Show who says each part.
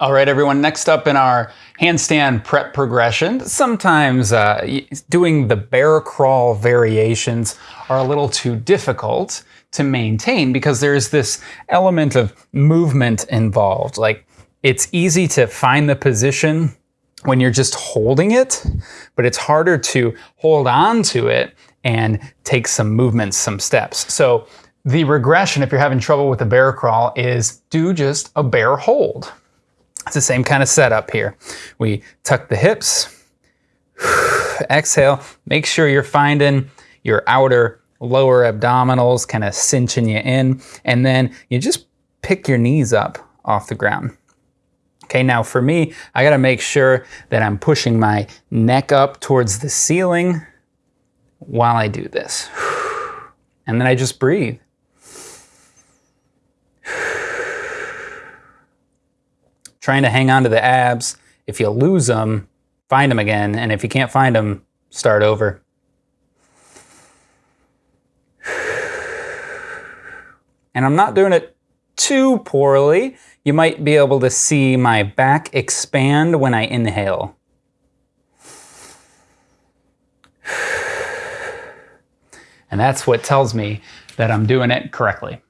Speaker 1: All right, everyone, next up in our handstand prep progression, sometimes uh, doing the bear crawl variations are a little too difficult to maintain because there's this element of movement involved. Like it's easy to find the position when you're just holding it, but it's harder to hold on to it and take some movements, some steps. So the regression, if you're having trouble with the bear crawl, is do just a bear hold. It's the same kind of setup here. We tuck the hips, exhale, make sure you're finding your outer lower abdominals, kind of cinching you in, and then you just pick your knees up off the ground. Okay, now for me, I gotta make sure that I'm pushing my neck up towards the ceiling while I do this. And then I just breathe. Trying to hang on to the abs. If you lose them, find them again. And if you can't find them, start over. And I'm not doing it too poorly. You might be able to see my back expand when I inhale. And that's what tells me that I'm doing it correctly.